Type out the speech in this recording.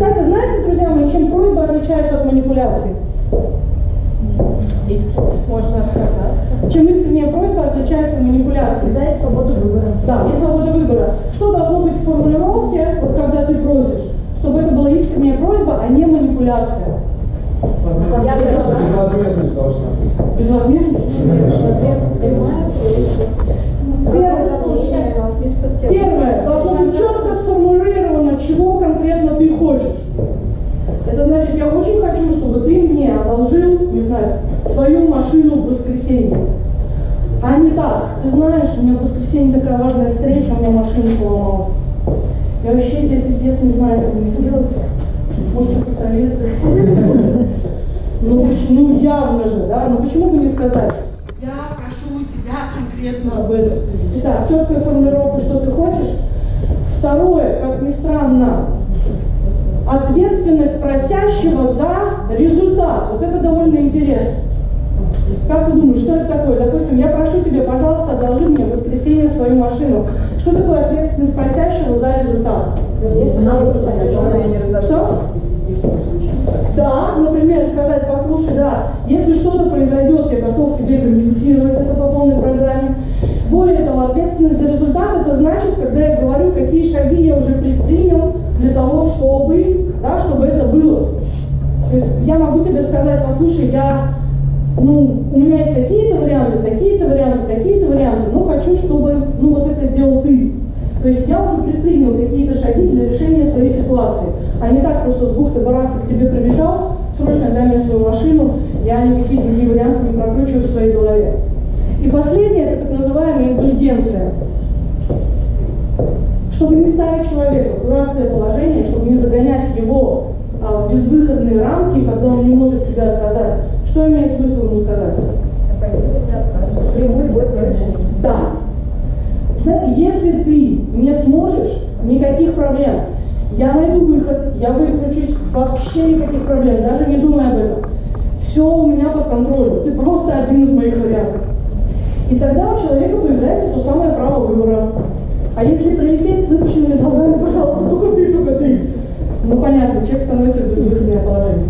Кстати, знаете, друзья мои, чем просьба отличается от манипуляции? Можно отказаться. Чем искренняя просьба отличается от манипуляции? Всегда есть свобода выбора. Да, есть свобода выбора. Что должно быть в формулировке, вот когда ты просишь? Чтобы это была искренняя просьба, а не манипуляция. Безвозмездность должна быть. Безвозмездность? Первое, должно быть четко сформулировано, чего конкретно ты хочешь. Это значит, я очень хочу, чтобы ты мне одолжил, не знаю, свою машину в воскресенье. А не так, ты знаешь, у меня в воскресенье такая важная встреча, у меня машина поломалась. Я вообще тебе пиздец не знаю, что мне делать. Может, что посоветуешь? Ну, ну явно же, да? Ну почему бы не сказать? Я прошу у тебя конкретно об этом. Итак, четкая формулировка, что ты хочешь. Второе, как ни странно, ответственность просящего за результат. Вот это довольно интересно. Как ты думаешь, что это такое? Допустим, я прошу тебя, пожалуйста, одолжи мне в воскресенье свою машину. Что такое ответственность просящего за результат? Что? Да, например, сказать, послушай, да, если что-то произойдет, я готов тебе компенсировать это по полной программе. Более того, ответственность за результат, это значит, когда я говорю, какие шаги я уже предпринял для того, чтобы, да, чтобы это было. То есть я могу тебе сказать, послушай, я, ну, у меня есть такие-то варианты, такие-то варианты, такие-то варианты, но хочу, чтобы, ну, вот это сделал ты. То есть я уже предпринял какие-то шаги для решения своей ситуации, а не так просто с бухты-барахта к тебе прибежал, срочно дай мне свою машину, я никакие другие варианты не прокручиваю в своей голове. И последнее, это так называемая индульгенция. Чтобы не ставить человека в дурацкое положение, чтобы не загонять его а, в безвыходные рамки, когда он не может тебе отказать, что имеет смысл ему сказать? Прямой решение. Да. Если ты не сможешь, никаких проблем. Я найду выход, я выкручусь, вообще никаких проблем, даже не думай об этом. Все у меня под контролем. Ты просто один из моих вариантов. И тогда у человека появляется то самое право выбора. А если прилететь с выпущенными глазами, пожалуйста, только ты, только ты. Ну понятно, человек становится в безвыходное положение.